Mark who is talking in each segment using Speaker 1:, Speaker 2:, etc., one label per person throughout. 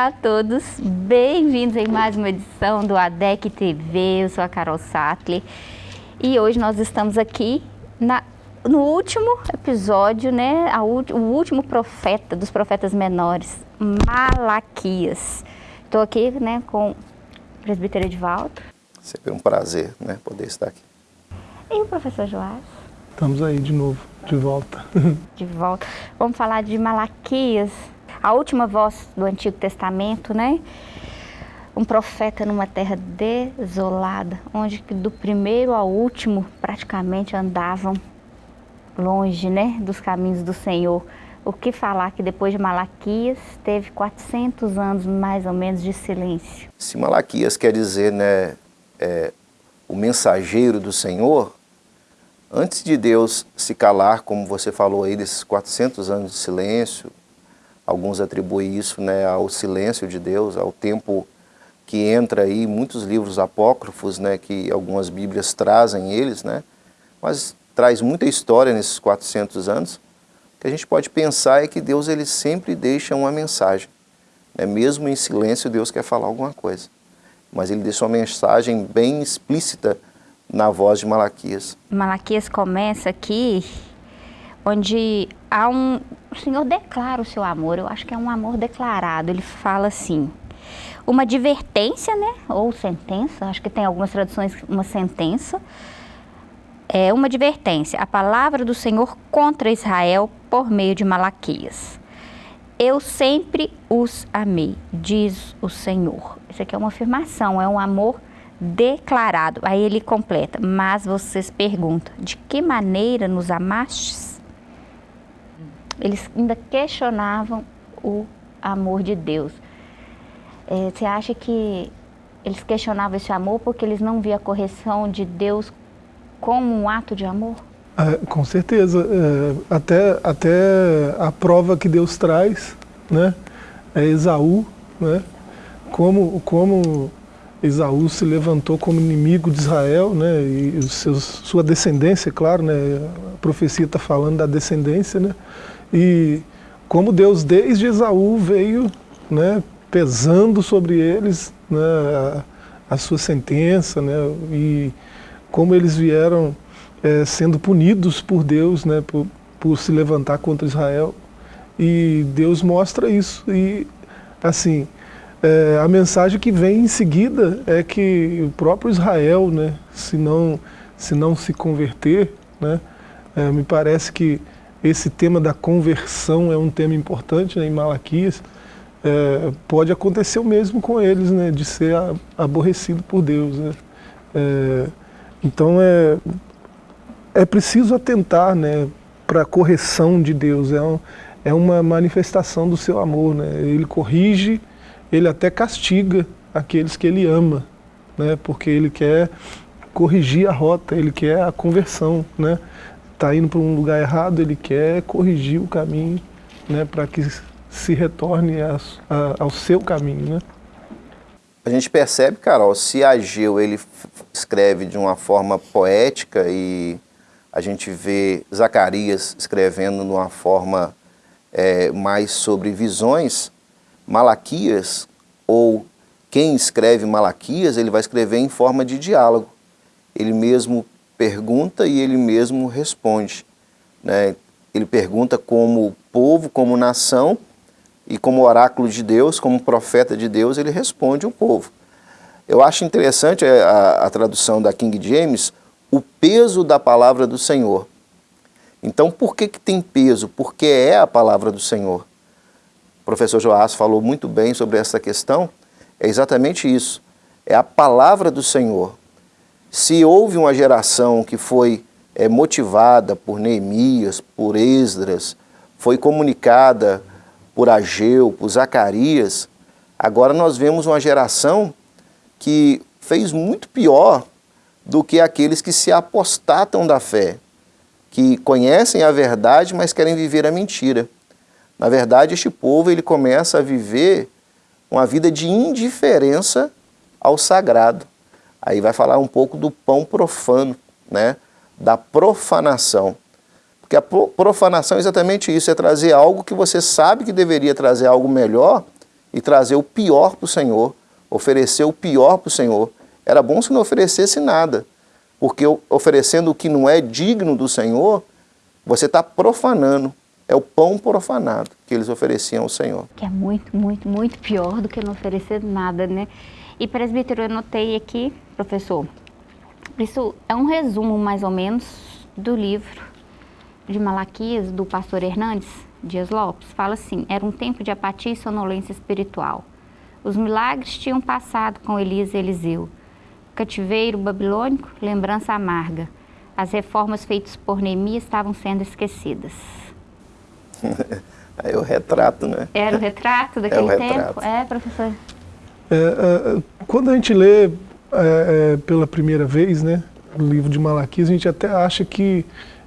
Speaker 1: Olá a todos, bem-vindos em mais uma edição do ADEC TV, eu sou a Carol Sattler e hoje nós estamos aqui na, no último episódio, né, a, o último profeta dos profetas menores, Malaquias. Estou aqui né, com o presbítero Edvaldo.
Speaker 2: Sempre um prazer né, poder estar aqui.
Speaker 1: E o professor Joás.
Speaker 3: Estamos aí de novo, de volta.
Speaker 1: de volta. Vamos falar de Malaquias, a última voz do Antigo Testamento, né? Um profeta numa terra desolada, onde do primeiro ao último praticamente andavam longe, né, dos caminhos do Senhor. O que falar que depois de Malaquias teve 400 anos mais ou menos de silêncio.
Speaker 2: Se Malaquias quer dizer, né, é, o mensageiro do Senhor, antes de Deus se calar, como você falou aí, desses 400 anos de silêncio, Alguns atribuem isso né, ao silêncio de Deus, ao tempo que entra aí, muitos livros apócrifos, né, que algumas bíblias trazem eles, né, mas traz muita história nesses 400 anos. O que a gente pode pensar é que Deus ele sempre deixa uma mensagem. Né, mesmo em silêncio, Deus quer falar alguma coisa. Mas ele deixa uma mensagem bem explícita na voz de Malaquias.
Speaker 1: Malaquias começa aqui onde há um... O Senhor declara o seu amor, eu acho que é um amor declarado. Ele fala assim, uma advertência, né? Ou sentença, acho que tem algumas traduções, uma sentença. É uma advertência, a palavra do Senhor contra Israel por meio de Malaquias. Eu sempre os amei, diz o Senhor. Isso aqui é uma afirmação, é um amor declarado. Aí ele completa, mas vocês perguntam, de que maneira nos amastes? Eles ainda questionavam o amor de Deus. É, você acha que eles questionavam esse amor porque eles não viam a correção de Deus como um ato de amor?
Speaker 3: É, com certeza. É, até, até a prova que Deus traz, né, é Esaú, né, como, como Esaú se levantou como inimigo de Israel, né, e seus, sua descendência, claro, né, a profecia está falando da descendência, né, e como Deus desde Esaú veio né, pesando sobre eles né, a, sua sentença, né, e como eles vieram é, sendo punidos por Deus né, por, por se levantar contra Israel. E Deus mostra isso. E assim, é, a mensagem que vem em seguida é que o próprio Israel, né, se, não, se não se converter, né, é, me parece que esse tema da conversão é um tema importante né, em Malaquias, é, pode acontecer o mesmo com eles, né, de ser aborrecido por Deus. Né? É, então é, é preciso atentar né, para a correção de Deus, é, um, é uma manifestação do seu amor. Né? Ele corrige, ele até castiga aqueles que ele ama, né, porque ele quer corrigir a rota, ele quer a conversão. Né? Está indo para um lugar errado, ele quer corrigir o caminho né, para que se retorne a, a, ao seu caminho. Né?
Speaker 2: A gente percebe, Carol, se Ageu ele escreve de uma forma poética e a gente vê Zacarias escrevendo de uma forma é, mais sobre visões, Malaquias, ou quem escreve Malaquias, ele vai escrever em forma de diálogo. Ele mesmo pergunta e ele mesmo responde. Né? Ele pergunta como povo, como nação, e como oráculo de Deus, como profeta de Deus, ele responde o povo. Eu acho interessante a, a tradução da King James, o peso da palavra do Senhor. Então, por que, que tem peso? Porque é a palavra do Senhor. O professor Joás falou muito bem sobre essa questão. É exatamente isso. É a palavra do Senhor. Se houve uma geração que foi é, motivada por Neemias, por Esdras, foi comunicada por Ageu, por Zacarias, agora nós vemos uma geração que fez muito pior do que aqueles que se apostatam da fé, que conhecem a verdade, mas querem viver a mentira. Na verdade, este povo ele começa a viver uma vida de indiferença ao sagrado. Aí vai falar um pouco do pão profano, né? da profanação. Porque a profanação é exatamente isso, é trazer algo que você sabe que deveria trazer algo melhor e trazer o pior para o Senhor, oferecer o pior para o Senhor. Era bom se não oferecesse nada, porque oferecendo o que não é digno do Senhor, você está profanando. É o pão profanado que eles ofereciam ao Senhor.
Speaker 1: Que é muito, muito, muito pior do que não oferecer nada, né? E presbítero, eu notei aqui, professor, isso é um resumo mais ou menos do livro de Malaquias, do pastor Hernandes Dias Lopes. Fala assim, era um tempo de apatia e sonolência espiritual. Os milagres tinham passado com Elias e Eliseu. Cativeiro babilônico, lembrança amarga. As reformas feitas por Neemias estavam sendo esquecidas.
Speaker 2: é o retrato, né?
Speaker 1: Era o retrato daquele é o retrato. tempo? É, professor?
Speaker 3: É, é, quando a gente lê é, é, pela primeira vez, né, o livro de Malaquias, a gente até acha que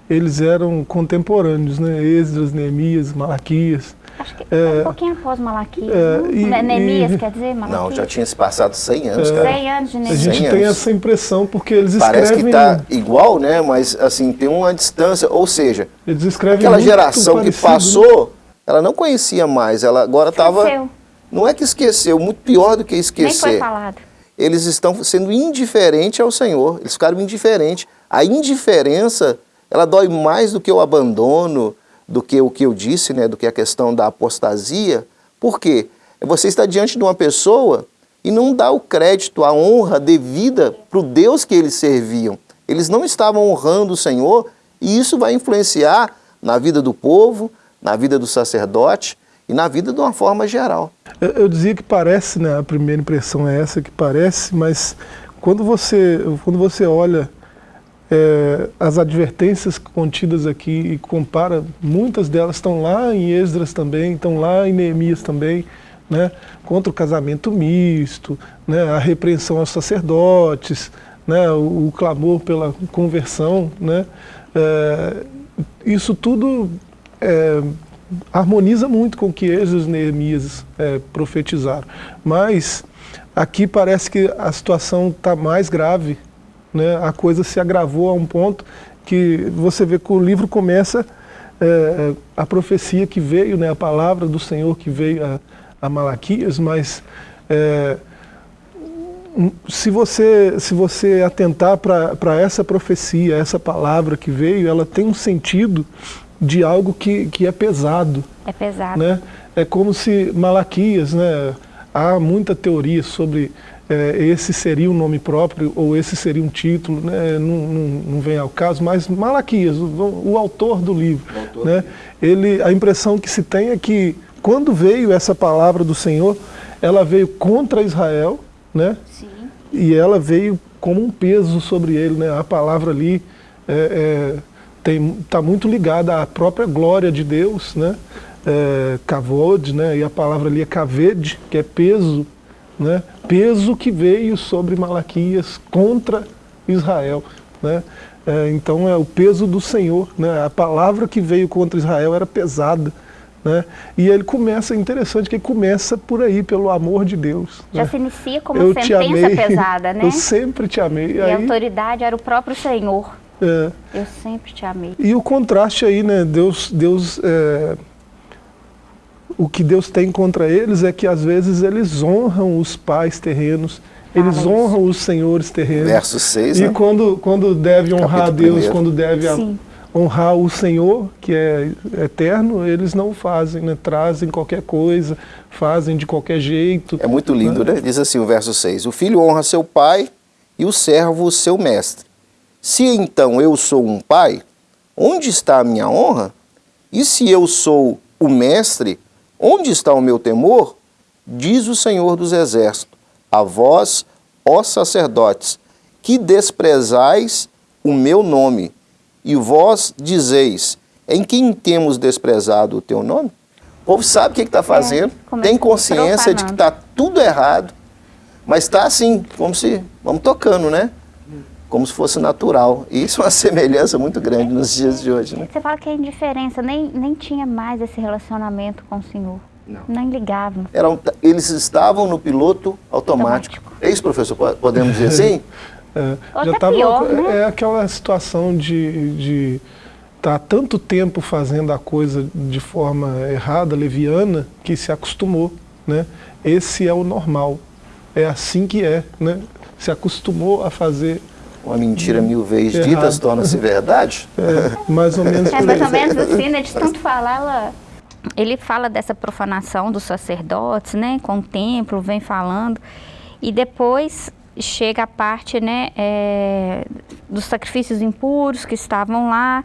Speaker 3: eles eram contemporâneos, né? Esdras, Neemias, Malaquias.
Speaker 1: Acho que é, um pouquinho após Malaquias, é, e, Neemias, e, quer dizer, Malaquias?
Speaker 2: Não, já tinha se passado 100 anos, é, cara.
Speaker 1: 100 anos de
Speaker 3: Neemias. A gente tem essa impressão porque eles
Speaker 2: Parece
Speaker 3: escrevem...
Speaker 2: Parece que está igual, né? Mas, assim, tem uma distância, ou seja...
Speaker 3: Eles escrevem
Speaker 2: Aquela geração que né? passou, né? ela não conhecia mais, ela agora estava... Não é que esqueceu, muito pior do que esquecer. Nem
Speaker 1: foi falado.
Speaker 2: Eles estão sendo indiferentes ao Senhor, eles ficaram indiferentes. A indiferença ela dói mais do que o abandono, do que o que eu disse, né, do que a questão da apostasia. Por quê? Você está diante de uma pessoa e não dá o crédito, a honra devida para o Deus que eles serviam. Eles não estavam honrando o Senhor e isso vai influenciar na vida do povo, na vida do sacerdote e na vida de uma forma geral.
Speaker 3: Eu, dizia que parece, né, a primeira impressão é essa que parece, mas quando você, quando você olha é, as advertências contidas aqui e compara, muitas delas estão lá em Esdras também, estão lá em Neemias também, né, contra o casamento misto, né, a repreensão aos sacerdotes, né, o, o clamor pela conversão, né, é, isso tudo é, harmoniza muito com o que Esdras e Neemias é, profetizaram. Mas aqui parece que a situação está mais grave, né, a coisa se agravou a um ponto que você vê que o livro começa é, a profecia que veio, né, a palavra do Senhor que veio a, a Malaquias, mas é, se, você, se você atentar para essa profecia, essa palavra que veio, ela tem um sentido de algo que, que é pesado.
Speaker 1: É pesado.
Speaker 3: Né? É como se Malaquias, né, há muita teoria sobre é, esse seria um nome próprio ou esse seria um título, né, não, não, não, vem ao caso, mas Malaquias, o, o autor do livro, autor né, ele, a impressão que se tem é que quando veio essa palavra do Senhor, ela veio contra Israel, né,
Speaker 1: Sim.
Speaker 3: e ela veio como um peso sobre ele, né, a palavra ali é, é, está muito ligada à própria glória de Deus, né, é, kavod, né, e a palavra ali é kaved, que é peso, né, peso que veio sobre Malaquias contra Israel. Né? É, então é o peso do Senhor, né? a palavra que veio contra Israel era pesada. Né? E ele começa, é interessante que ele começa por aí, pelo amor de Deus.
Speaker 1: Já
Speaker 3: né?
Speaker 1: se inicia como eu sentença amei, pesada, né?
Speaker 3: Eu sempre te amei.
Speaker 1: E
Speaker 3: aí,
Speaker 1: a autoridade era o próprio Senhor.
Speaker 3: É,
Speaker 1: eu sempre te amei.
Speaker 3: E o contraste aí, né? Deus, Deus é, o que Deus tem contra eles é que às vezes eles honram os pais terrenos, eles ah, honram os senhores terrenos.
Speaker 2: Verso 6,
Speaker 3: E né? quando, quando deve honrar Capítulo Deus, primeiro. quando deve honrar o Senhor, que é eterno, eles não fazem, né? trazem qualquer coisa, fazem de qualquer jeito.
Speaker 2: É muito lindo, né? né? Diz assim o verso 6, o filho honra seu pai e o servo seu mestre. Se então eu sou um pai, onde está a minha honra? E se eu sou o mestre, Onde está o meu temor? Diz o Senhor dos Exércitos, a vós, ó sacerdotes, que desprezais o meu nome, e vós dizeis, em quem temos desprezado o teu nome? O povo sabe o que está fazendo, é, tem consciência de que está tudo errado, mas está assim, como se, vamos tocando, né? Como se fosse natural. E isso é uma semelhança muito grande nos dias de hoje. Né?
Speaker 1: Você fala que a indiferença nem, nem tinha mais esse relacionamento com o Senhor. Não. Nem ligavam.
Speaker 2: Eram, eles estavam no piloto automático. automático. É isso, professor? Podemos dizer assim?
Speaker 3: é, já tava, pior, né? É aquela situação de... de tá tanto tempo fazendo a coisa de forma errada, leviana, que se acostumou, né? esse é o normal. É assim que é, né? Se acostumou a fazer
Speaker 2: uma mentira mil vezes dita torna-se verdade?
Speaker 3: É, mais ou menos.
Speaker 1: É mais ou menos assim, né? De tanto falar, ela... ele fala dessa profanação dos sacerdotes, né? Com o templo, vem falando. E depois chega a parte, né? É, dos sacrifícios impuros que estavam lá.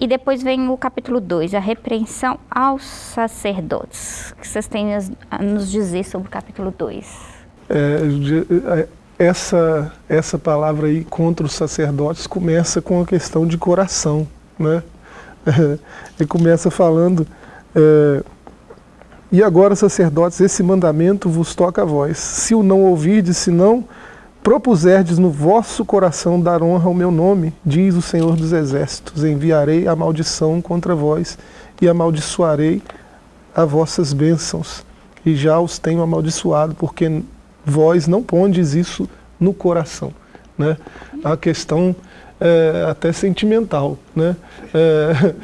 Speaker 1: E depois vem o capítulo 2, a repreensão aos sacerdotes. O que vocês têm a nos dizer sobre o capítulo 2?
Speaker 3: É, essa, essa palavra aí contra os sacerdotes começa com a questão de coração. Né? Ele começa falando, é, e agora sacerdotes, esse mandamento vos toca a vós. Se o não ouvirdes, se não propuserdes no vosso coração dar honra ao meu nome, diz o Senhor dos Exércitos, enviarei a maldição contra vós e amaldiçoarei a vossas bênçãos. E já os tenho amaldiçoado, porque vós não pondes isso no coração. Né? A questão é, até sentimental. Né? É,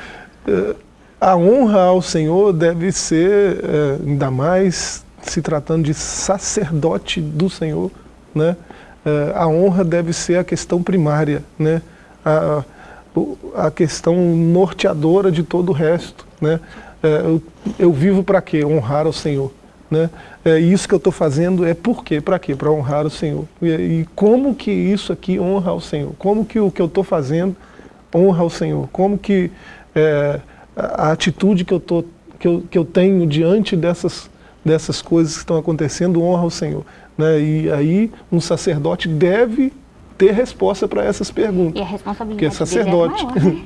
Speaker 3: é, a honra ao Senhor deve ser, é, ainda mais se tratando de sacerdote do Senhor, né? Eh, a honra deve ser a questão primária, né? a, a questão norteadora de todo o resto. Né? Eh, eu, eu vivo para quê? Honrar ao Senhor. Né? É, isso que eu estou fazendo é por quê? Para quê? Para honrar o Senhor. E, e, como que isso aqui honra ao Senhor? Como que o que eu estou fazendo honra ao Senhor? Como que é, a atitude que eu, tô, que, eu, que eu tenho diante dessas, dessas coisas que estão acontecendo honra ao Senhor? Né? E aí um sacerdote deve ter resposta para essas perguntas.
Speaker 1: E a responsabilidade que é
Speaker 3: sacerdote.
Speaker 1: É maior, né?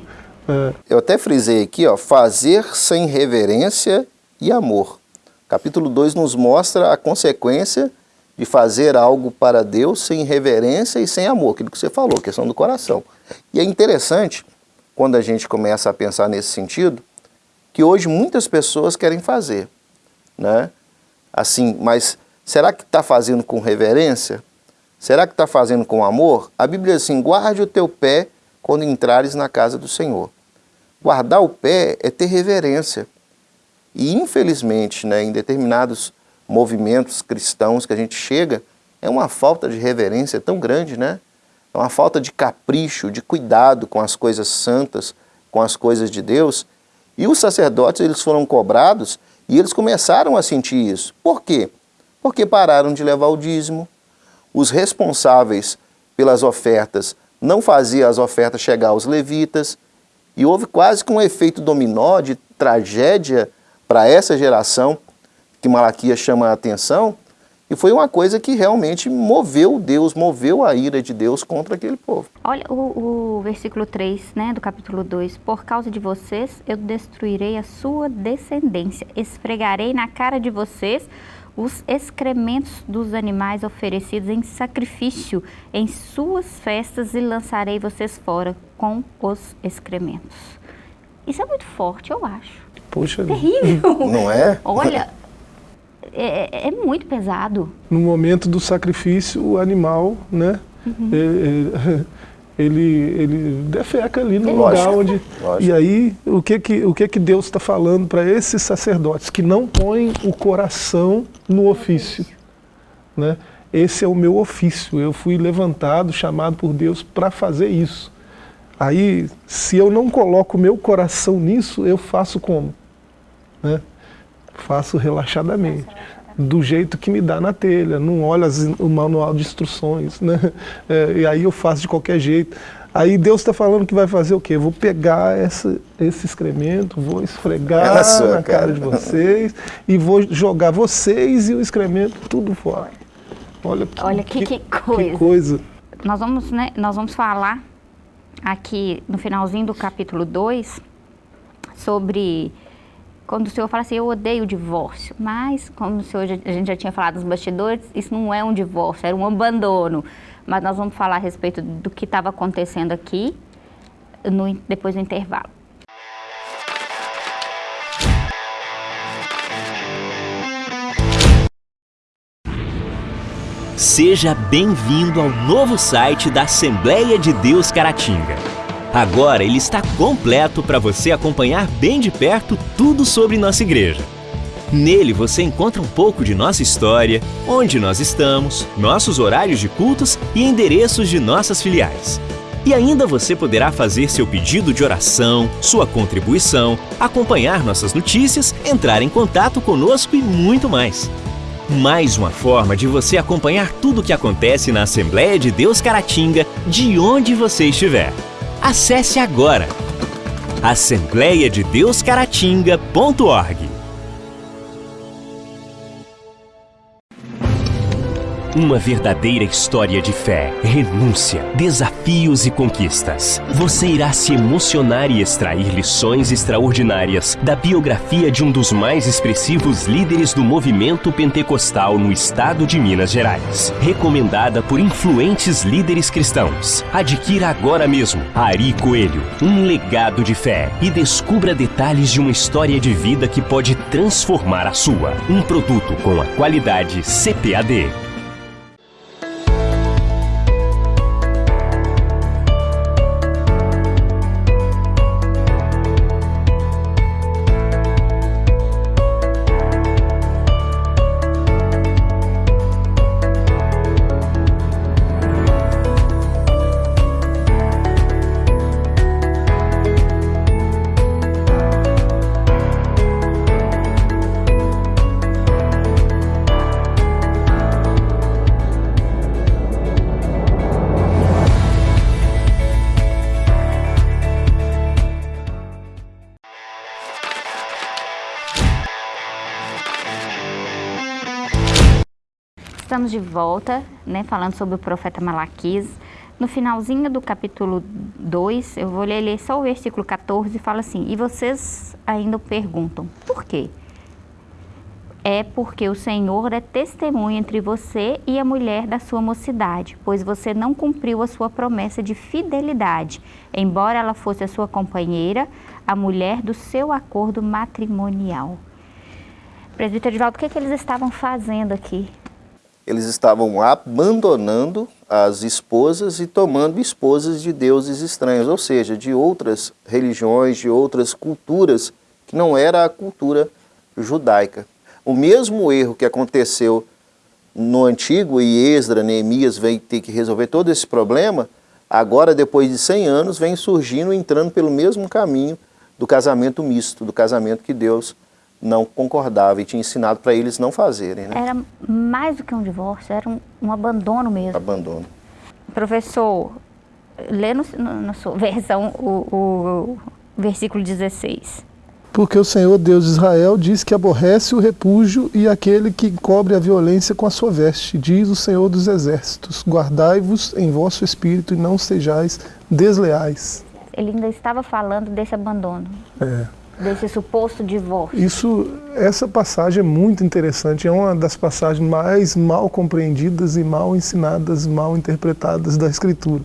Speaker 2: é. Eu até frisei aqui, ó, fazer sem reverência e amor. Capítulo 2 nos mostra a consequência de fazer algo para Deus sem reverência e sem amor, aquilo que você falou, questão do coração. E é interessante, quando a gente começa a pensar nesse sentido, que hoje muitas pessoas querem fazer, né? Assim, mas Será que está fazendo com reverência? Será que está fazendo com amor? A Bíblia diz assim, guarde o teu pé quando entrares na casa do Senhor. Guardar o pé é ter reverência. E infelizmente, né, em determinados movimentos cristãos que a gente chega, é uma falta de reverência tão grande, né? É uma falta de capricho, de cuidado com as coisas santas, com as coisas de Deus. E os sacerdotes, eles foram cobrados e eles começaram a sentir isso. Por quê? porque pararam de levar o dízimo. Os responsáveis pelas ofertas não faziam as ofertas chegar aos levitas, e houve quase que um efeito dominó de tragédia para essa geração, que Malaquias chama a atenção, e foi uma coisa que realmente moveu Deus, moveu a ira de Deus contra aquele povo.
Speaker 1: Olha o, o, versículo 3 né, do capítulo 2. Por causa de vocês eu destruirei a sua descendência, esfregarei na cara de vocês os excrementos dos animais oferecidos em sacrifício em suas festas e lançarei vocês fora com os excrementos. Isso é muito forte, eu acho.
Speaker 3: Poxa,
Speaker 1: terrível.
Speaker 2: Não é?
Speaker 1: Olha, é, é, é muito pesado.
Speaker 3: No momento do sacrifício, o animal, né? Uhum. É, é ele, ele defeca ali no lugar onde... Lógico. E aí, o que que, o que, que Deus está falando para esses sacerdotes? Que não põem o coração no ofício. Né? Esse é o meu ofício, eu fui levantado, chamado por Deus para fazer isso. Aí, se eu não coloco o meu coração nisso, eu faço como? Né? Faço relaxadamente do jeito que me dá na telha, não olho as, o manual de instruções, né? É, e aí eu faço de qualquer jeito. Aí Deus está falando que vai fazer o quê? vou pegar essa, esse excremento, vou esfregar sua, na cara. cara de vocês e vou jogar vocês e o excremento tudo fora. Olha que,
Speaker 1: Olha que, que, que coisa.
Speaker 3: Que coisa.
Speaker 1: Nós, vamos, né, nós vamos falar aqui no finalzinho do capítulo 2 sobre quando o senhor fala assim, eu odeio o divórcio, mas como o senhor, a gente já tinha falado nos bastidores, isso não é um divórcio, era um abandono. Mas nós vamos falar a respeito do que estava acontecendo aqui no, depois do intervalo.
Speaker 4: Seja bem-vindo ao novo site da Assembleia de Deus Caratinga. Agora ele está completo para você acompanhar bem de perto tudo sobre nossa igreja. Nele você encontra um pouco de nossa história, onde nós estamos, nossos horários de cultos e endereços de nossas filiais. E ainda você poderá fazer seu pedido de oração, sua contribuição, acompanhar nossas notícias, entrar em contato conosco e muito mais. Mais uma forma de você acompanhar tudo o que acontece na Assembleia de Deus Caratinga, de onde você estiver. Acesse agora assembleiadedeuscaratinga.org. Uma verdadeira história de fé, renúncia, desafios e conquistas. Você irá se emocionar e extrair lições extraordinárias da biografia de um dos mais expressivos líderes do movimento pentecostal no estado de Minas Gerais. Recomendada por influentes líderes cristãos. Adquira agora mesmo Ari Coelho, um legado de fé e descubra detalhes de uma história de vida que pode transformar a sua. Um produto com a qualidade CPAD.
Speaker 1: Estamos de volta, né, falando sobre o profeta Malaquias. No finalzinho do capítulo 2, eu vou ler só o versículo 14 e fala assim: E vocês ainda perguntam, por quê? É porque o Senhor é testemunha entre você e a mulher da sua mocidade, pois você não cumpriu a sua promessa de fidelidade, embora ela fosse a sua companheira, a mulher do seu acordo matrimonial. Presbítero Edvaldo, o que, é que eles estavam fazendo aqui?
Speaker 2: Eles estavam abandonando as esposas e tomando esposas de deuses estranhos, ou seja, de outras religiões, de outras culturas, que não era a cultura judaica. O mesmo erro que aconteceu no Antigo, e Esdra, Neemias vem ter que resolver todo esse problema, agora, depois de 100 anos, vem surgindo, entrando pelo mesmo caminho do casamento misto, do casamento que Deus não concordava e tinha ensinado para eles não fazerem. Né?
Speaker 1: Era mais do que um divórcio, era um, um abandono mesmo.
Speaker 2: Abandono.
Speaker 1: Professor, lê no, no, na sua versão o, o, o versículo 16.
Speaker 3: Porque o Senhor Deus de Israel diz que aborrece o repúdio e aquele que cobre a violência com a sua veste. Diz o Senhor dos Exércitos: Guardai-vos em vosso espírito e não sejais desleais.
Speaker 1: Ele ainda estava falando desse abandono.
Speaker 3: É
Speaker 1: desse suposto divórcio.
Speaker 3: Isso, essa passagem é muito interessante, é uma das passagens mais mal compreendidas e mal ensinadas, mal interpretadas da Escritura,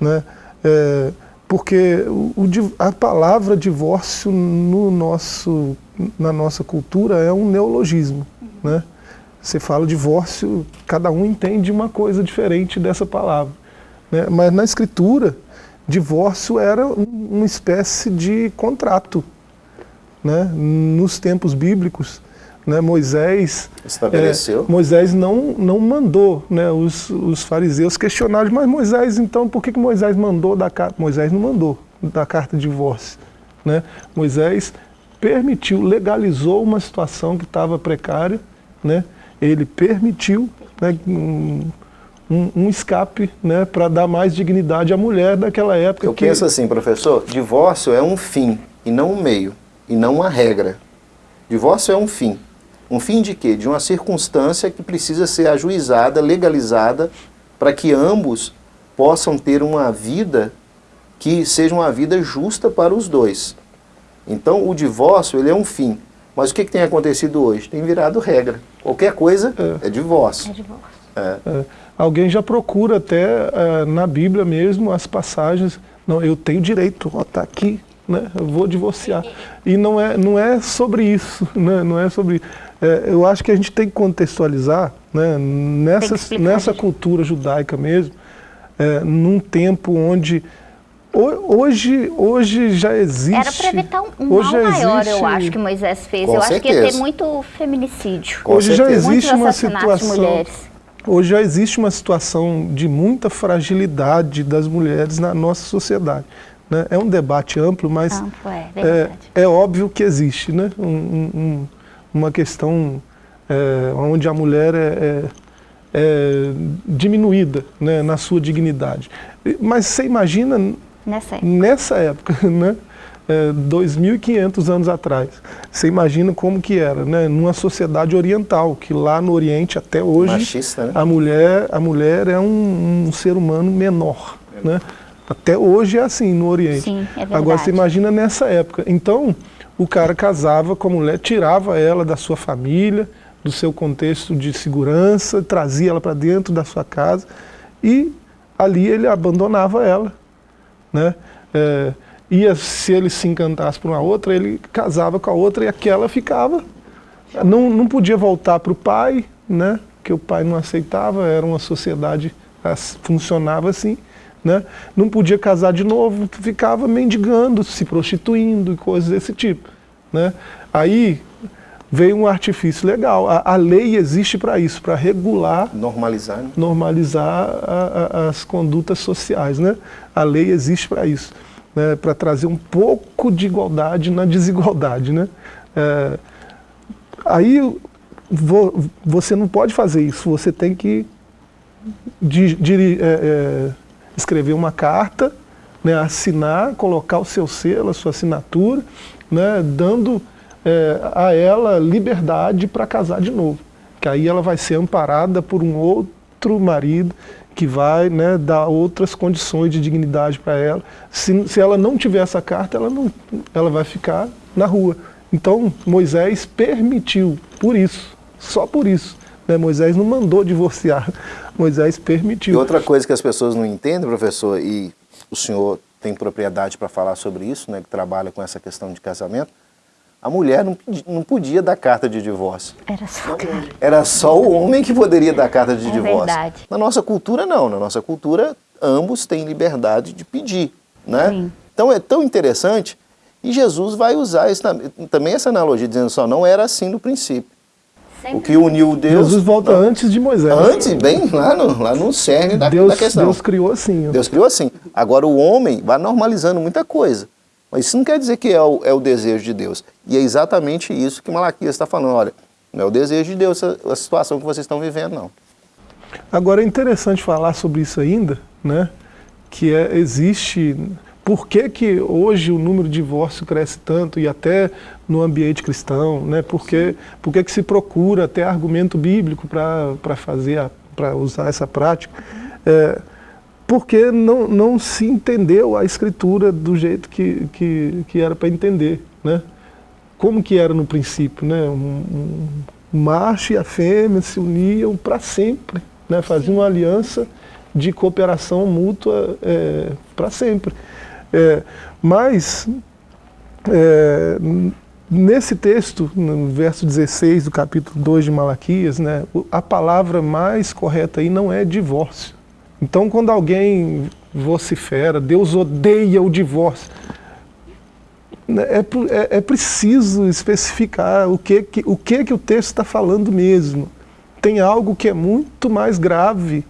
Speaker 3: né? É, porque o, a palavra divórcio no nosso, na nossa cultura é um neologismo, né? Você fala divórcio, cada um entende uma coisa diferente dessa palavra, né? Mas na Escritura, divórcio era uma espécie de contrato, né? Nos tempos bíblicos, né, Moisés
Speaker 2: estabeleceu.
Speaker 3: É, Moisés não, não mandou né, os, os fariseus questionarem, mas Moisés, então, por que, que Moisés mandou da carta? Moisés não mandou da carta de divórcio. Né? Moisés permitiu, legalizou uma situação que estava precária, né? ele permitiu né, um, um, um escape né, para dar mais dignidade à mulher daquela época.
Speaker 2: Eu que... penso assim, professor, divórcio é um fim e não um meio e não uma regra. Divórcio é um fim. Um fim de quê? De uma circunstância que precisa ser ajuizada, legalizada, para que ambos possam ter uma vida que seja uma vida justa para os dois. Então, o divórcio ele é um fim. Mas o que, que tem acontecido hoje? Tem virado regra. Qualquer coisa é, é divórcio.
Speaker 1: É divórcio.
Speaker 3: É. É. Alguém já procura até é, na Bíblia mesmo as passagens. Não, eu tenho direito, está aqui, né? eu vou divorciar. E não é, não é sobre isso, né? não é sobre... É, eu acho que a gente tem que contextualizar né? nessa, nessa cultura judaica mesmo, é, num tempo onde hoje, hoje já existe.
Speaker 1: Era para evitar um, um
Speaker 3: hoje
Speaker 1: mal maior,
Speaker 3: existe,
Speaker 1: eu acho, que Moisés fez.
Speaker 2: Com
Speaker 1: eu acho que ia ter
Speaker 2: certeza.
Speaker 1: muito feminicídio.
Speaker 2: Com
Speaker 3: Hoje já
Speaker 2: certeza.
Speaker 3: existe
Speaker 1: Muitos
Speaker 3: uma situação. Hoje já existe uma situação de muita fragilidade das mulheres na nossa sociedade. Né? É um debate amplo, mas
Speaker 1: Campo, é
Speaker 3: é, é óbvio que existe né? Um- um- um- uma questão é, onde a mulher é, é- é diminuída né? na sua dignidade. Mas você imagina
Speaker 1: Nessa época.
Speaker 3: nessa época, né? É, 2.500 anos atrás. Você imagina como que era, né? Numa sociedade oriental, que lá no Oriente até hoje
Speaker 2: Machista, né?
Speaker 3: a mulher, a mulher é um, um ser humano menor, né? Até hoje é assim no Oriente.
Speaker 1: Sim, é verdade.
Speaker 3: Agora você imagina nessa época. Então, o cara casava com a mulher, tirava ela da sua família, do seu contexto de segurança, trazia ela para dentro da sua casa e ali ele abandonava ela, né? É, ia, se ele se encantasse por uma outra, ele casava com a outra e aquela ficava. Não, não podia voltar para o pai, né? Porque o pai não aceitava, era uma sociedade, funcionava assim. Né? Não podia casar de novo, ficava mendigando, se prostituindo e coisas desse tipo. Né? Aí veio um artifício legal. A, a lei existe para isso, para regular
Speaker 2: Normalizar, né?
Speaker 3: normalizar a- a- as condutas sociais. Né? A lei existe para isso, né? para trazer um pouco de igualdade na desigualdade. Né? É, aí vo- você não pode fazer isso, você tem que di- diri- é, é, escrever uma carta, né, assinar, colocar o seu selo, a sua assinatura, né, dando é, a ela liberdade para casar de novo. Que aí ela vai ser amparada por um outro marido que vai né, dar outras condições de dignidade para ela. Se, se ela não tiver essa carta, ela, não, ela vai ficar na rua. Então Moisés permitiu, por isso, só por isso. Né? Moisés não mandou divorciar, Moisés
Speaker 2: E
Speaker 3: permitiu.
Speaker 2: outra coisa que as pessoas não entendem, professor, e o senhor tem propriedade para falar sobre isso, né, que trabalha com essa questão de casamento, a mulher não, pedi- não podia dar carta de divórcio.
Speaker 1: Era só.
Speaker 2: Era só o homem que poderia dar carta de
Speaker 1: É
Speaker 2: divórcio.
Speaker 1: verdade.
Speaker 2: Na nossa cultura, não. Na nossa cultura, ambos têm liberdade de pedir. Né?
Speaker 1: Sim.
Speaker 2: Então é tão interessante. E Jesus vai usar também essa analogia, dizendo só, não era assim no princípio. O que uniu Deus.
Speaker 3: Jesus volta
Speaker 2: não,
Speaker 3: antes de Moisés.
Speaker 2: Antes, bem lá no, lá no cerne da,
Speaker 3: Deus,
Speaker 2: da questão.
Speaker 3: Deus criou assim. ó.
Speaker 2: Deus criou assim. Agora o homem vai normalizando muita coisa. Mas isso não quer dizer que é o, é o desejo de Deus. E é exatamente isso que Malaquias está falando. Olha, não é o desejo de Deus a, a situação que vocês estão vivendo, não.
Speaker 3: Agora é interessante falar sobre isso ainda, né? Que é, existe. Por que, que hoje o número de divórcio cresce tanto e até no ambiente cristão, né? Por que, por que, que se procura até argumento bíblico para fazer, para usar essa prática? É, porque não, não se entendeu a escritura do jeito que, que, que era para entender, né? Como que era no princípio, né? Um, um, o macho e a fêmea se uniam para sempre, né? faziam uma aliança de cooperação mútua é, para sempre. É, mas, é, nesse texto, no verso 16 do capítulo 2 de Malaquias, né, a palavra mais correta aí não é divórcio. Então, quando alguém vocifera, Deus odeia o divórcio, né, é, é- é preciso especificar o que, que, o que, que o texto está falando mesmo. Tem algo que é muito mais grave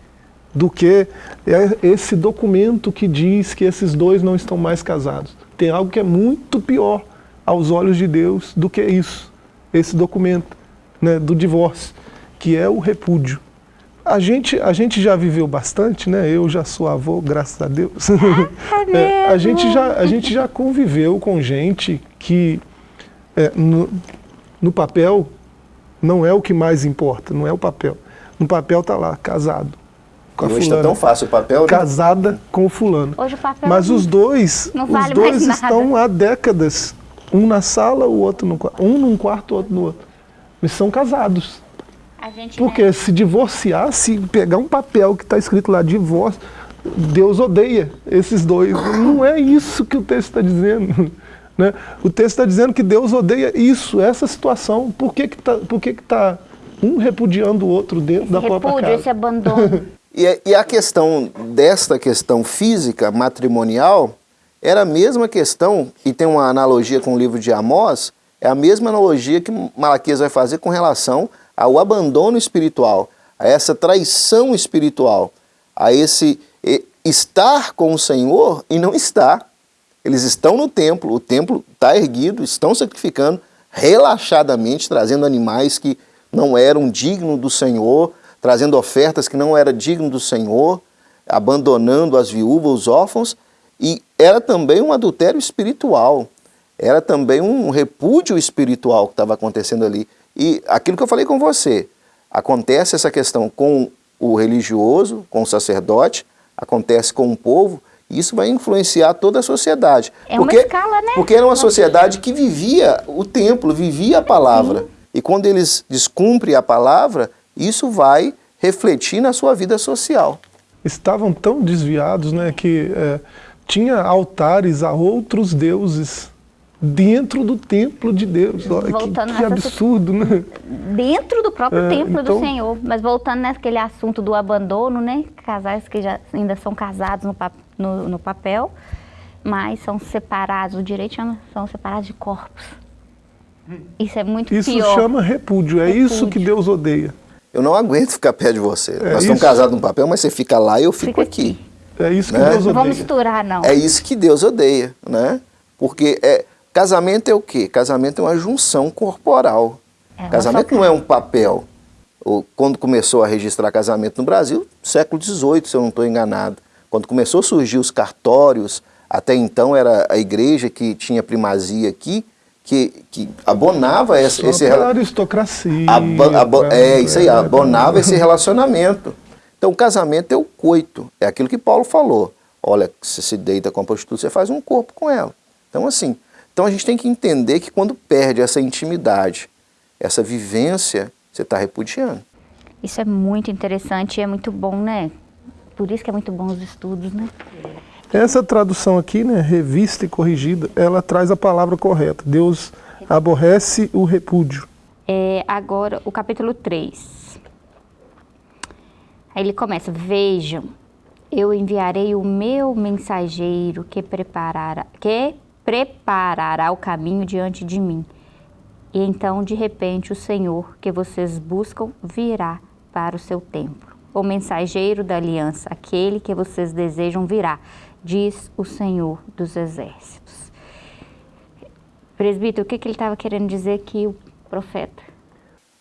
Speaker 3: do que é esse documento que diz que esses dois não estão mais casados. Tem algo que é muito pior aos olhos de Deus do que isso, esse documento né, do divórcio, que é o repúdio. A gente, a gente já viveu bastante, né? Eu já sou avô, graças a Deus. É, a, gente já, a gente já conviveu com gente que é, no, no papel não é o que mais importa, não é o papel. No papel tá lá, casado. Com a
Speaker 2: hoje está
Speaker 3: fulana,
Speaker 2: tão fácil o papel, né?
Speaker 3: casada com o fulano.
Speaker 1: Hoje o papel
Speaker 3: Mas os dois,
Speaker 1: não
Speaker 3: os
Speaker 1: vale
Speaker 3: dois
Speaker 1: mais nada.
Speaker 3: estão há décadas, um na sala, o outro no quarto, um num quarto, o outro no outro. Eles são casados.
Speaker 1: A gente,
Speaker 3: Porque
Speaker 1: né,
Speaker 3: se divorciar, se pegar um papel que está escrito lá, divórcio, Deus odeia esses dois. Não é isso que o texto está dizendo. Né? O texto está dizendo que Deus odeia isso, essa situação. Por que está por que que tá um repudiando o outro dentro da própria
Speaker 1: repúdio,
Speaker 3: casa?
Speaker 1: esse abandono.
Speaker 2: E, a- e a questão desta questão física, matrimonial, era a mesma questão, e tem uma analogia com o livro de Amós, é a mesma analogia que Malaquias vai fazer com relação ao abandono espiritual, a essa traição espiritual, a esse estar com o Senhor e não estar. Eles estão no templo, o templo está erguido, estão sacrificando relaxadamente, trazendo animais que não eram dignos do Senhor, trazendo ofertas que não eram dignas do Senhor, abandonando as viúvas, os órfãos, e era também um adultério espiritual, era também um repúdio espiritual que estava acontecendo ali. E aquilo que eu falei com você, acontece essa questão com o religioso, com o sacerdote, acontece com o povo, e isso vai influenciar toda a sociedade.
Speaker 1: É
Speaker 2: porque,
Speaker 1: uma escala, né?
Speaker 2: Porque era uma sociedade que vivia o templo, vivia a palavra. Sim. E quando eles descumprem a palavra, isso vai refletir na sua vida social.
Speaker 3: Estavam tão desviados né, que é, tinha altares a outros deuses dentro do templo de Deus. Olha, voltando que, que absurdo, né?
Speaker 1: Dentro do próprio é, templo então... do Senhor. Mas voltando naquele assunto do abandono, né? Casais que já ainda são casados no, no, no papel, mas são separados, o direito chama, são separados de corpos. Isso é muito
Speaker 3: isso
Speaker 1: pior.
Speaker 3: Isso chama repúdio, é repúdio. isso que Deus odeia.
Speaker 2: Eu não aguento ficar perto de você. É Nós estamos casados no papel, mas você fica lá e eu fico fica aqui.
Speaker 3: aqui. É isso que né? Deus odeia.
Speaker 1: Não vamos misturar, não.
Speaker 2: É isso que Deus odeia, né? Porque é, casamento é o quê? Casamento é uma junção corporal. É casamento não é um papel. Quando começou a registrar casamento no Brasil, século XVIII, se eu não estou enganado. Quando começou a surgir os cartórios, até então era a igreja que tinha primazia aqui, que, que abonava esse, Só esse
Speaker 3: aristocracia.
Speaker 2: é isso aí, abonava esse relacionamento. Então o casamento é o coito, é aquilo que Paulo falou. Olha, se se deita com a prostituta, você faz um corpo com ela. Então assim, então a gente tem que entender que quando perde essa intimidade, essa vivência, você está repudiando.
Speaker 1: Isso é muito interessante e é muito bom, né? Por isso que é muito bom os estudos, né?
Speaker 3: Essa tradução aqui, né, revista e corrigida, ela traz a palavra correta. Deus aborrece o repúdio.
Speaker 1: É, agora, o capítulo 3. Aí ele começa, vejam, eu enviarei o meu mensageiro que preparará, que preparará o caminho diante de mim. E então, de repente, o Senhor que vocês buscam virá para o seu templo. O mensageiro da aliança, aquele que vocês desejam virá diz o Senhor dos Exércitos. Presbítero, o que, que ele estava querendo dizer aqui, o profeta?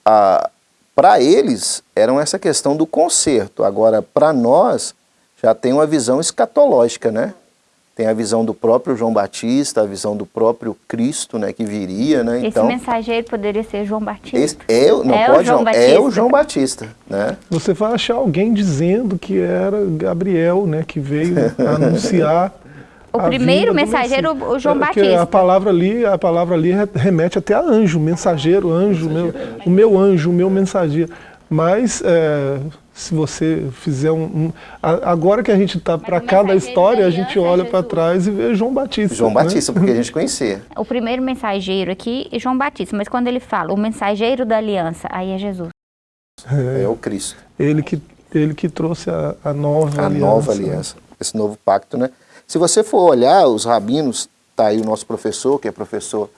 Speaker 2: Ah, para eles, era essa questão do conserto. Agora, para nós, já tem uma visão escatológica, né? Tem a visão do próprio João Batista, a visão do próprio Cristo, né, que viria, né?
Speaker 1: Esse então, mensageiro poderia ser João Batista.
Speaker 2: Esse é, não é pode, o João Batista. é o João Batista, né?
Speaker 3: Você vai achar alguém dizendo que era Gabriel, né, que veio anunciar
Speaker 1: o primeiro mensageiro, o João é, Batista.
Speaker 3: A palavra ali, a palavra ali remete até a anjo, mensageiro, anjo, meu, o meu anjo, o meu mensageiro. Mas é, se você fizer um, um, agora que a gente está para cada história, a gente olha para trás e vê João Batista.
Speaker 2: João né? Batista, porque a gente conhecia.
Speaker 1: O primeiro mensageiro aqui é João Batista, mas quando ele fala o mensageiro da aliança, aí é Jesus.
Speaker 2: É, é o Cristo.
Speaker 3: Ele que, ele que trouxe a, a nova
Speaker 2: a
Speaker 3: aliança.
Speaker 2: A nova aliança, esse novo pacto, né? Se você for olhar os rabinos, tá aí o nosso professor, que é professor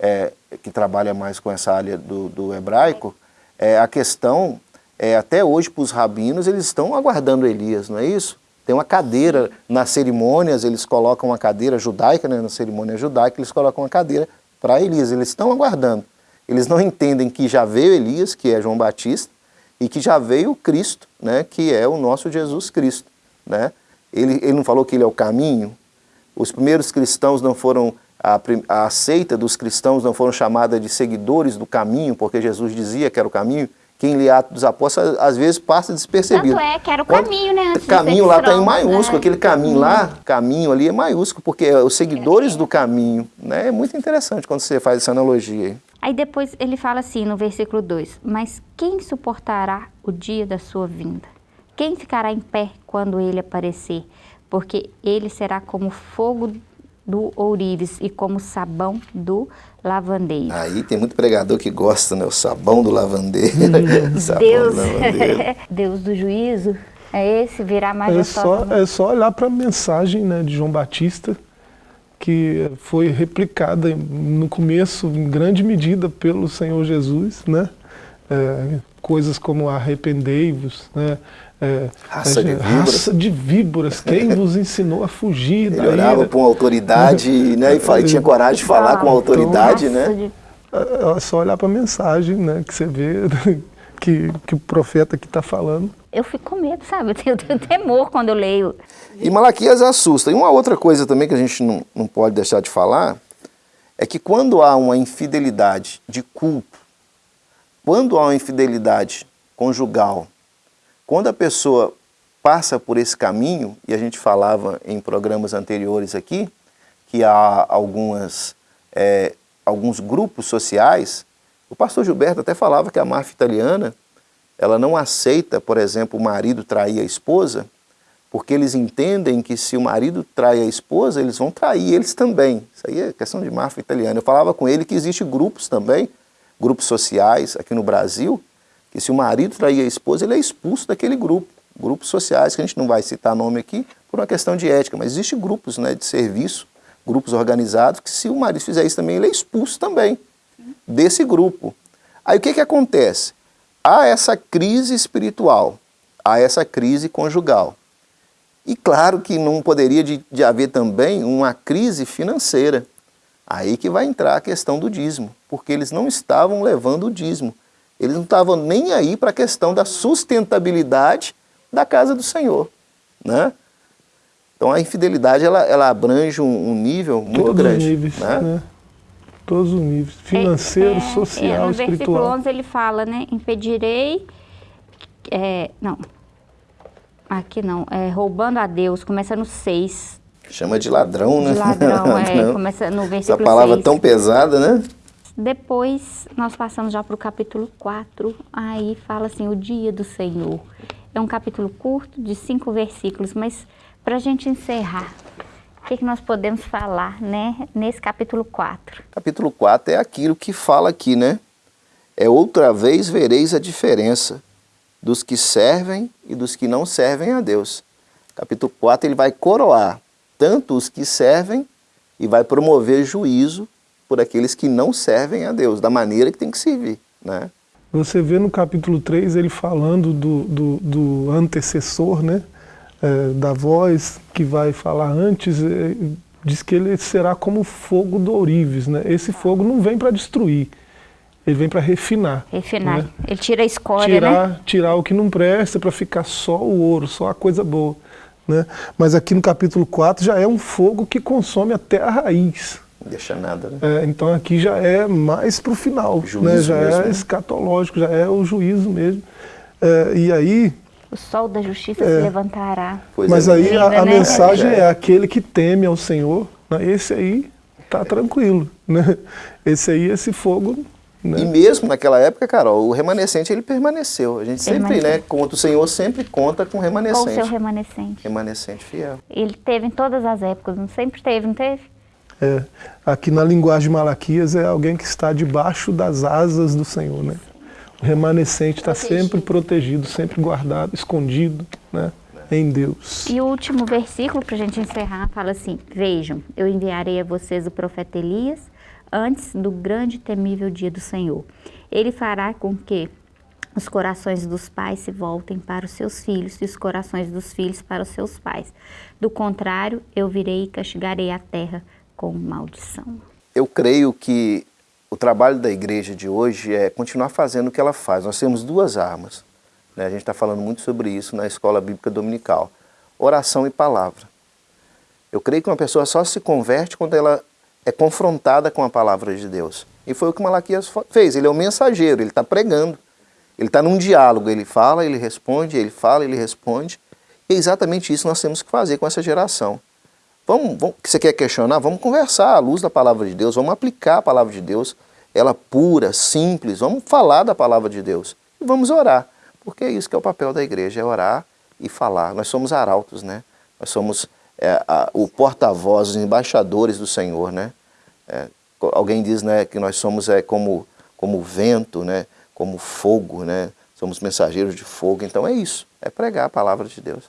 Speaker 2: é, que trabalha mais com essa área do, do hebraico, é, a questão é, até hoje para os rabinos, eles estão aguardando Elias, não é isso? Tem uma cadeira nas cerimônias, eles colocam uma cadeira judaica, né, na cerimônia judaica, eles colocam uma cadeira para Elias, eles estão aguardando. Eles não entendem que já veio Elias, que é João Batista, e que já veio Cristo, né, que é o nosso Jesus Cristo. Né? Ele, ele não falou que ele é o caminho? Os primeiros cristãos não foram, a, a seita dos cristãos não foram chamada de seguidores do caminho, porque Jesus dizia que era o caminho, quem lê Atos dos Apóstolos às vezes passa despercebido.
Speaker 1: Tanto é que era o caminho, né?
Speaker 2: Antes caminho lá está em maiúsculo, né? aquele caminho lá, caminho ali é maiúsculo, porque é os seguidores do caminho, né? É muito interessante quando você faz essa analogia aí.
Speaker 1: Aí depois ele fala assim no versículo 2, mas quem suportará o dia da sua vinda? Quem ficará em pé quando ele aparecer? Porque ele será como fogo do ourives e como sabão do lavandeiro.
Speaker 2: Aí tem muito pregador que gosta, né? O sabão do lavandeiro.
Speaker 1: sabão Deus, do lavandeiro. Deus do juízo. É esse, virar mais
Speaker 3: é só, é só olhar para a mensagem né, de João Batista, que foi replicada no começo, em grande medida, pelo Senhor Jesus, né? É, coisas como arrependei-vos, né?
Speaker 2: É, raça, de
Speaker 3: raça, de víboras. quem vos ensinou a fugir
Speaker 2: Ele orava com autoridade né, e tinha coragem de falar ah, com autoridade. Então, né?
Speaker 3: É, é só olhar para a mensagem né, que você vê que, que o profeta que está falando.
Speaker 1: Eu fico com medo, sabe? Eu tenho, eu tenho temor quando eu leio.
Speaker 2: E Malaquias assusta. E uma outra coisa também que a gente não, não pode deixar de falar é que quando há uma infidelidade de culto, quando há uma infidelidade conjugal, quando a pessoa passa por esse caminho, e a gente falava em programas anteriores aqui, que há algumas, é, alguns grupos sociais, o pastor Gilberto até falava que a máfia italiana, ela não aceita, por exemplo, o marido trair a esposa, porque eles entendem que se o marido trai a esposa, eles vão trair eles também. Isso aí é questão de máfia italiana. Eu falava com ele que existe grupos também, grupos sociais aqui no Brasil, que se o marido trair a esposa, ele é expulso daquele grupo. Grupos sociais, que a gente não vai citar nome aqui, por uma questão de ética, mas existem grupos né, de serviço, grupos organizados, que se o marido fizer isso também, ele é expulso também desse grupo. Aí o que, que acontece? Há essa crise espiritual, há essa crise conjugal. E claro que não poderia de, de haver também uma crise financeira. Aí que vai entrar a questão do dízimo, porque eles não estavam levando o dízimo. Eles não estavam nem aí para a questão da sustentabilidade da casa do Senhor. Né? Então a infidelidade ela, ela abrange um, um nível muito
Speaker 3: Todos
Speaker 2: grande.
Speaker 3: Os níveis, né? né? Todos os níveis, financeiro, é, é, social, é, no espiritual. No versículo
Speaker 1: 11 ele fala, né, impedirei, é, não, aqui não, é, roubando a Deus, começa no 6.
Speaker 2: Chama de ladrão, né?
Speaker 1: De ladrão, é, começa no versículo
Speaker 2: Essa palavra
Speaker 1: 6.
Speaker 2: tão pesada, né?
Speaker 1: Depois nós passamos já para o capítulo 4, aí fala assim, o dia do Senhor. É um capítulo curto, de cinco versículos, mas para a gente encerrar, o que, que nós podemos falar né, nesse capítulo 4?
Speaker 2: Capítulo 4 é aquilo que fala aqui, né? É outra vez vereis a diferença dos que servem e dos que não servem a Deus. Capítulo 4 ele vai coroar tanto os que servem e vai promover juízo por aqueles que não servem a Deus, da maneira que tem que servir. Né?
Speaker 3: Você vê no capítulo 3 ele falando do, do, do antecessor, né? É, da voz que vai falar antes, é, diz que ele será como fogo do ourives. Né? Esse fogo não vem para destruir, ele vem para refinar.
Speaker 1: Refinar, né? ele tira a escória,
Speaker 3: tirar,
Speaker 1: né?
Speaker 3: Tirar o que não presta para ficar só o ouro, só a coisa boa. Né? Mas aqui no capítulo 4 já é um fogo que consome até a raiz.
Speaker 2: Deixa nada, né?
Speaker 3: É, então aqui já é mais para o final, né? já mesmo, é né? escatológico, já é o juízo mesmo. É, e aí...
Speaker 1: O sol da justiça é, se levantará.
Speaker 3: Mas aí a, a né? mensagem é aquele que teme ao Senhor, né? esse aí está tranquilo. Né? Esse aí, esse fogo
Speaker 2: né? E mesmo naquela época, Carol, o remanescente ele permaneceu. A gente sempre, né, conta, o Senhor sempre conta com o remanescente. Com o
Speaker 1: seu remanescente.
Speaker 2: Remanescente fiel.
Speaker 1: Ele teve em todas as épocas, não sempre teve, não teve?
Speaker 3: É, aqui na linguagem de Malaquias é alguém que está debaixo das asas do Senhor, né? O remanescente está sempre protegido, sempre guardado, escondido, né? Em Deus.
Speaker 1: E o último versículo, para a gente encerrar, fala assim, Vejam, eu enviarei a vocês o profeta Elias antes do grande e temível dia do Senhor. Ele fará com que os corações dos pais se voltem para os seus filhos e os corações dos filhos para os seus pais. Do contrário, eu virei e castigarei a terra com maldição.
Speaker 2: Eu creio que o trabalho da igreja de hoje é continuar fazendo o que ela faz. Nós temos duas armas. Né? A gente está falando muito sobre isso na escola bíblica dominical. Oração e palavra. Eu creio que uma pessoa só se converte quando ela é confrontada com a palavra de Deus. E foi o que Malaquias fez. Ele é o mensageiro, ele está pregando. Ele está num diálogo, ele fala, ele responde, ele fala, ele responde. E é exatamente isso que nós temos que fazer com essa geração. Vamos, vamos, você quer questionar? Vamos conversar à luz da palavra de Deus, vamos aplicar a palavra de Deus, ela pura, simples, vamos falar da palavra de Deus e vamos orar, porque é isso que é o papel da igreja, é orar e falar. Nós somos arautos, né? Nós somos é, a, o porta-voz, os embaixadores do Senhor, né? É, alguém diz né, que nós somos é, como, como vento, né? Como fogo, né? Somos mensageiros de fogo, então é isso, é pregar a palavra de Deus.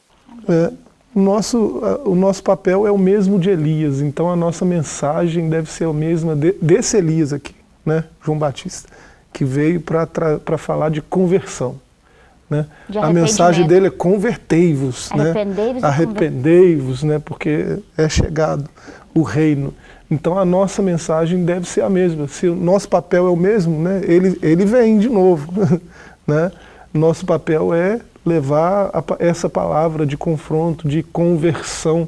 Speaker 3: É, o nosso, o nosso papel é o mesmo de Elias, então a nossa mensagem deve ser a mesma de, desse Elias aqui, né, João Batista, que veio para falar de conversão. Né? De a mensagem dele é convertei-vos, né? arrependei-vos, né? arrependei-vos, né? porque é chegado o reino. Então a nossa mensagem deve ser a mesma. Se o nosso papel é o mesmo, né? ele, ele vem de novo. né? Nosso papel é levar a, essa palavra de confronto, de conversão.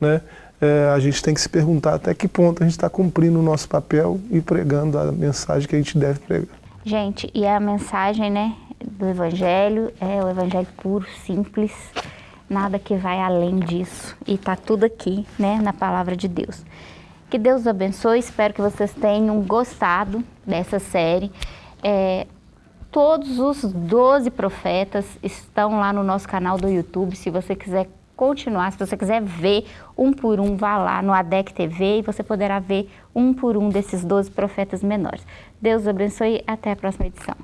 Speaker 3: Né? É, a gente tem que se perguntar até que ponto a gente está cumprindo o nosso papel e pregando a mensagem que a gente deve pregar.
Speaker 1: Gente, e a mensagem né, do Evangelho é o Evangelho puro, simples, nada que vai além disso. E está tudo aqui né, na palavra de Deus. Que Deus abençoe, espero que vocês tenham gostado dessa série. É, todos os 12 profetas estão lá no nosso canal do YouTube. Se você quiser continuar, se você quiser ver um por um, vá lá no ADEC TV e você poderá ver um por um desses 12 profetas menores. Deus abençoe e até a próxima edição.